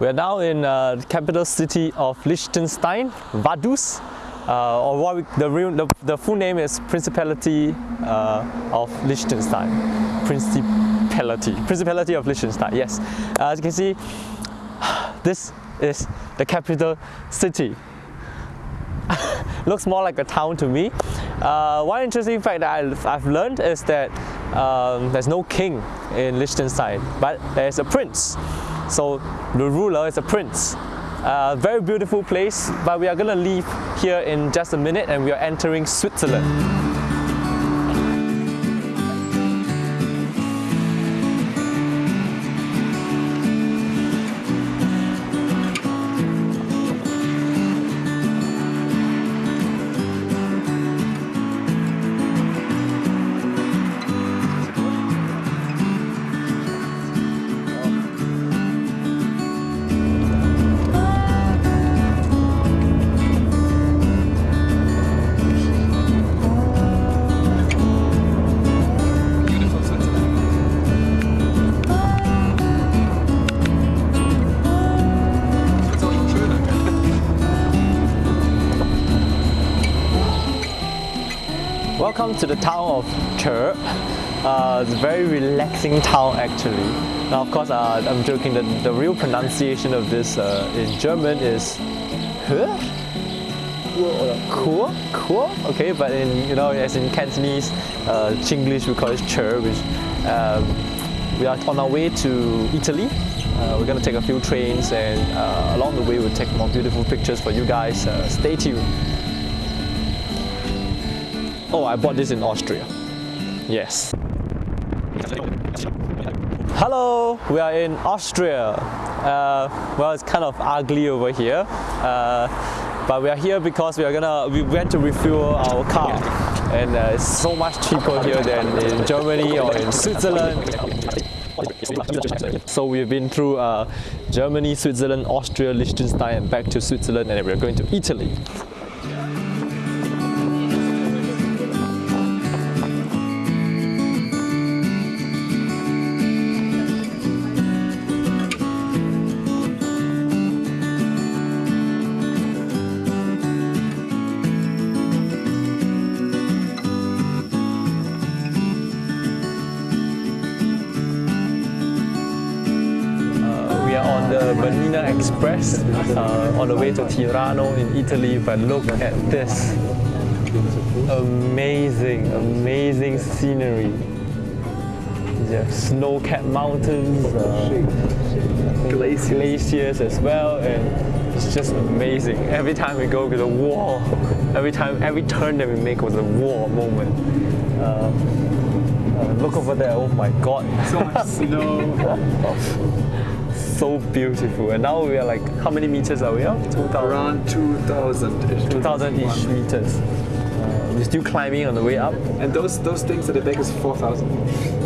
We are now in uh, the capital city of Liechtenstein, Vaduz, uh, or what we, the, real, the, the full name is Principality uh, of Liechtenstein. Principality, Principality of Liechtenstein, yes. Uh, as you can see, this is the capital city. Looks more like a town to me. Uh, one interesting fact that I've, I've learned is that um, there's no king in Liechtenstein, but there's a prince. So the ruler is a prince. Uh, very beautiful place, but we are gonna leave here in just a minute and we are entering Switzerland. Welcome to the town of Chur. Uh, it's a very relaxing town actually. Now of course uh, I'm joking, the, the real pronunciation of this uh, in German is Huh? Cool, cool, okay, but in you know as in Cantonese, uh, Chinglish we call it Chur, which um, we are on our way to Italy. Uh, we're gonna take a few trains and uh, along the way we'll take more beautiful pictures for you guys. Uh, stay tuned. Oh, I bought this in Austria. Yes. Hello, we are in Austria. Uh, well, it's kind of ugly over here, uh, but we are here because we are gonna we went to refuel our car, and uh, it's so much cheaper here than in Germany or in Switzerland. So we've been through uh, Germany, Switzerland, Austria, Liechtenstein, and back to Switzerland, and we're going to Italy. The Bernina Express uh, on the way to Tirano in Italy, but look at this. Amazing, amazing scenery. Yeah, snow-capped mountains, uh, glaciers as well, and it's just amazing. Every time we go to the wall, every time, every turn that we make was a wall moment. Uh, uh, look over there, oh my god. So much snow. so beautiful. And now we are like, how many meters are we up? 2000? Around 2000-ish. 2000-ish meters. Uh, we're still climbing on the way up. And those those things at the back is 4000.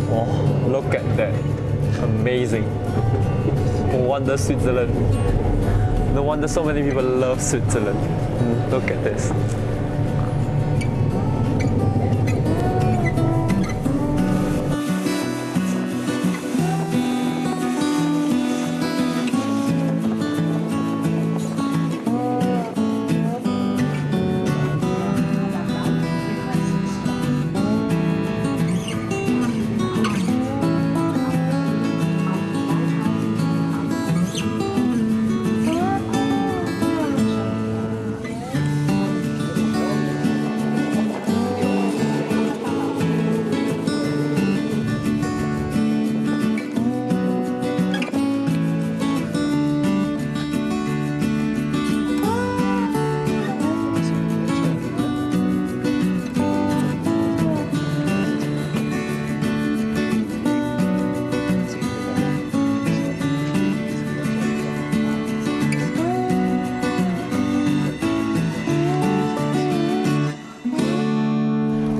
Oh, look at that. Amazing. No wonder Switzerland. No wonder so many people love Switzerland. Look at this.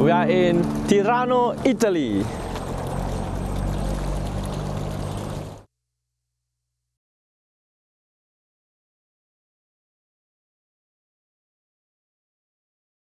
We are in Tirano, Italy.